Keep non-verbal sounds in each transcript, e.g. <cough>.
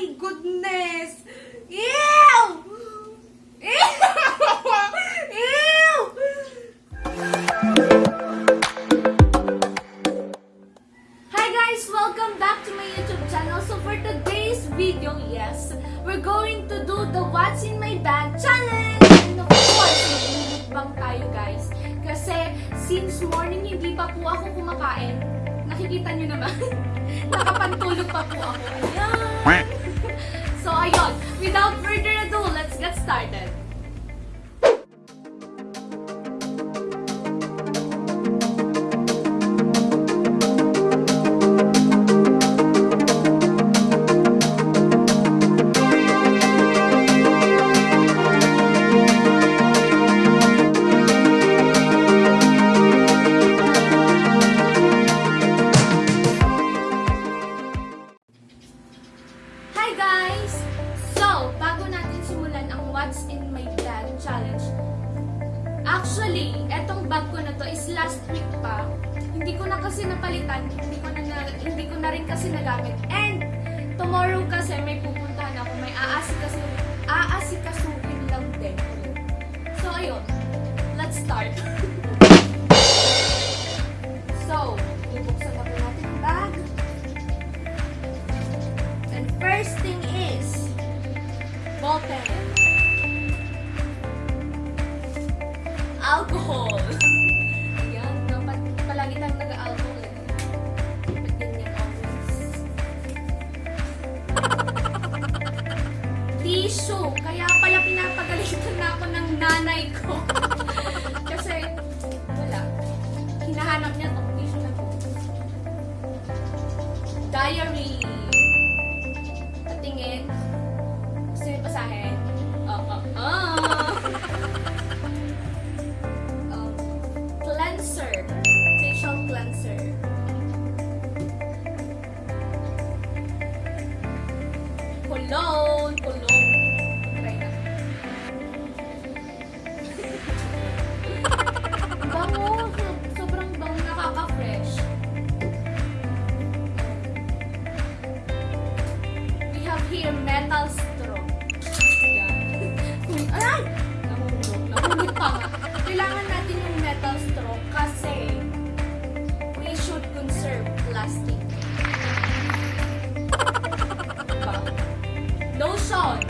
my goodness! Ew! Ew! Ew! Welcome back to my YouTube channel. So for today's video, yes, we're going to do the What's in My Bag challenge! And of course, tayo guys. Kasi since morning hindi pa po ako kumakain, nakikita nyo naman, <laughs> nakapantulog pa po ako. Ayan! Without further ado, let's get started. What's in My Bag challenge, actually, etong bag ko na to is last week pa. Hindi ko na kasi napalitan, hindi ko na, hindi ko na rin kasi nagamit. And, tomorrow kasi may pupuntahan ako, may aasikaso, aasikasuhin lang din. So, ayun. Let's start. Tissue. Kaya pala pinapagalitan na ako ng nanay ko. <laughs> Kasi, wala. Hinahanap niya tong tissue na to. Diary. Patingin. Gusto niyo basahin? Oo. Oh, oh, <laughs> Um, cleanser. Facial cleanser. Metal straw. Yan. Kung- Ay! Nahulog. Nahulog pa nga. Kailangan natin yung metal straw kasi we should conserve plastic. Diba? Lotion. Japanese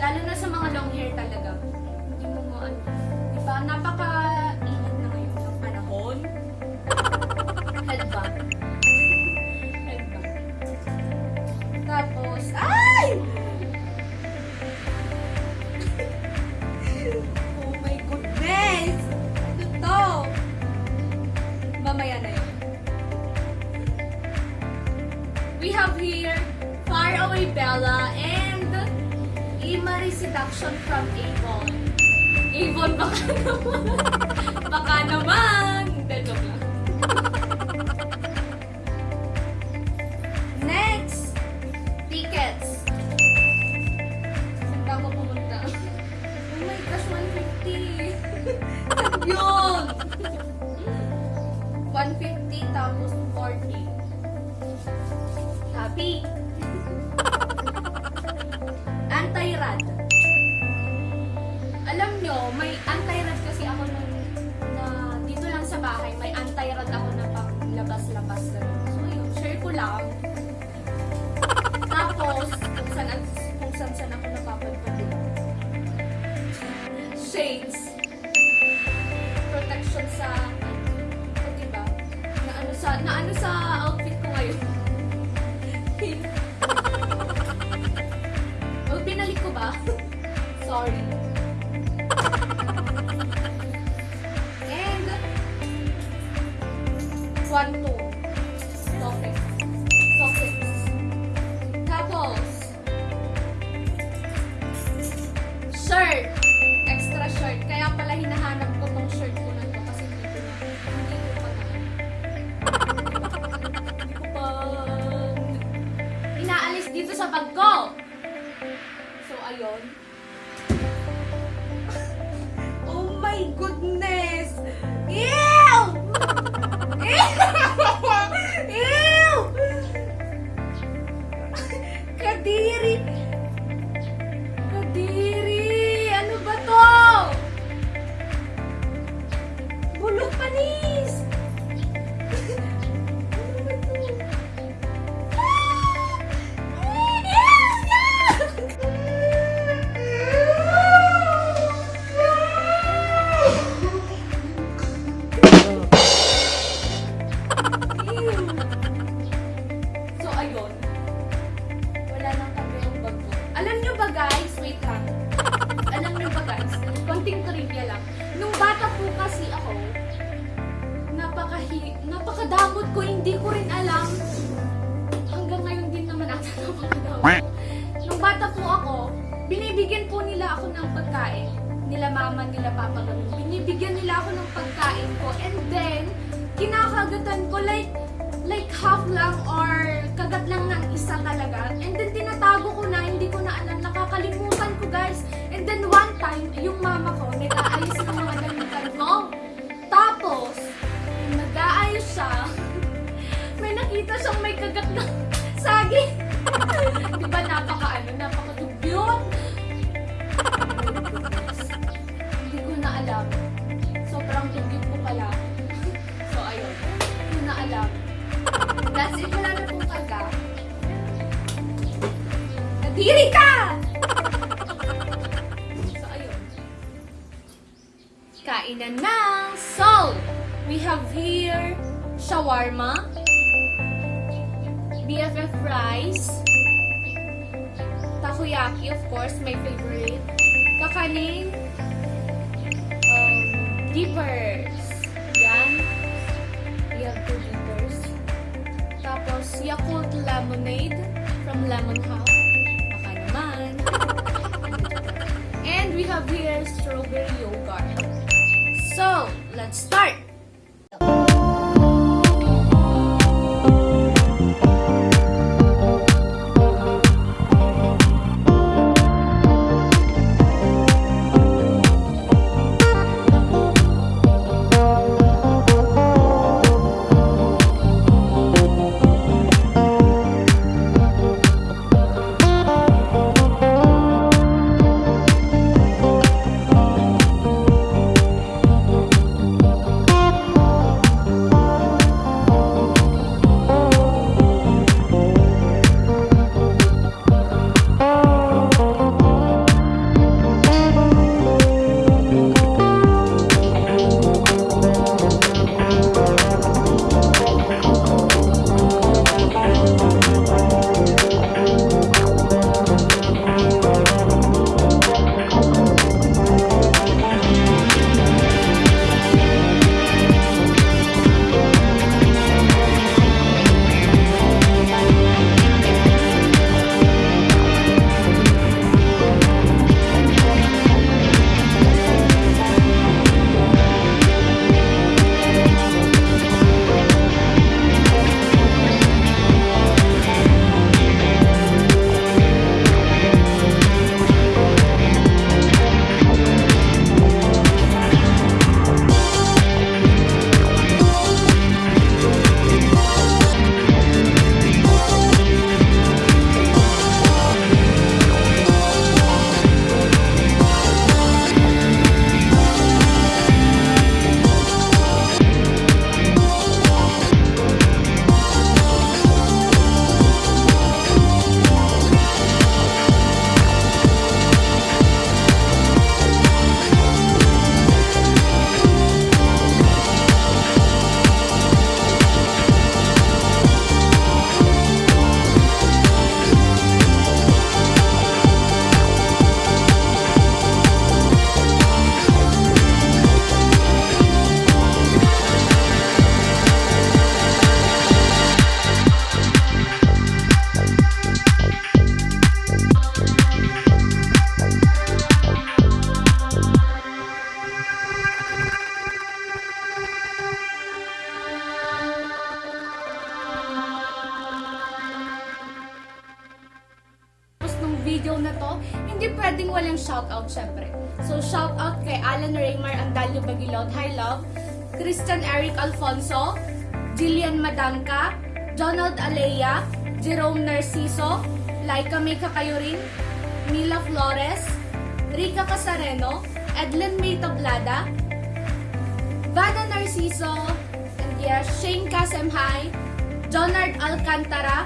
lalo na sa mga long hair talaga, hindi mo mo ano, di ba, Seduction from Avon. Avon, baka naman. <laughs> baka naman. Hindi, joke lang. Next, tickets. Saan ba ako pumunta? Oh my gosh, 150. <laughs> Yun! 150 tapos 40. Happy. <laughs> Anti-rad. Nyo, may anti-rad kasi ako nun na dito lang sa bahay, may anti-rad ako na pang labas-labas na. So, ayun, share ko lang. 1, 2. Perfect. Perfect. Tapos, shirt. Extra shirt. Kaya pala hinahanap ko tong shirt ko na to kasi hindi ko, hindi ko pa na. Hindi ko pa. Inaalis dito sa bag ko. So, ayun. Ew! Kadiri! Binibigyan po nila ako ng pagkain. Nila mama, nila papa, ganun. Binibigyan nila ako ng pagkain ko. And then, kinakagatan ko like, like half lang or kagat lang ng isa talaga. And then, tinatago ko na, hindi ko na alam, nakakalimutan ko guys. And then, one time, yung mama ko, nag-aayos ng mga damitan ko. Tapos, nag-aayos siya, <laughs> may nakita siyang may kagat na saging. <laughs> Di ba napaka ano, napaka It. Wala na pong kaga. Nadiri ka! so, ayun. Kainan na! So, we have here shawarma, BFF rice, takoyaki, of course, my favorite, kakanin, um, dippers. Yan. We have two dippers. Tapos, Yakult lemonade from Lemon House. Baka naman. And we have here strawberry yogurt. So, let's start! Video na to, hindi pwedeng walang shoutout syempre. So shoutout kay Alan Raymar Andalio Bagilot, Hi Love, Christian Eric Alfonso, Jillian Madanka, Donald Alea, Jerome Narciso, Laika May Kakayurin, Mila Flores, Rica Casareno, Edlin May Tablada, Vada Narciso, and yes, Shane Kasemhay, Jonard Alcantara,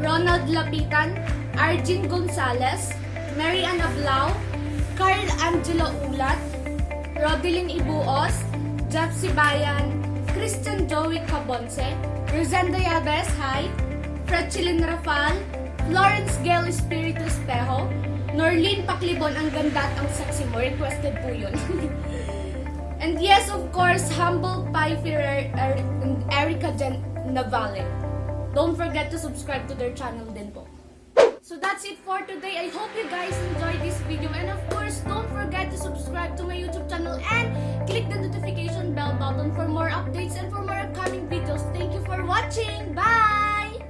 Ronald Lapitan, Arjin Gonzalez, Mary Ann Ablao, Carl Angelo Ulat, Rodelyn Ibuos, Jeff Sibayan, Christian Joey Cabonce, Rosenda Yabes, hi, Fretchilin Rafal, Florence Gail Espiritu Espejo, Norlene Paklibon, ang ganda at ang sexy mo. Requested po yun. <laughs> and yes, of course, Humble Pie Ferrer er, Erica Jen Navale. Don't forget to subscribe to their channel din po. So that's it for today. I hope you guys enjoyed this video. And of course, don't forget to subscribe to my YouTube channel and click the notification bell button for more updates and for more upcoming videos. Thank you for watching. Bye!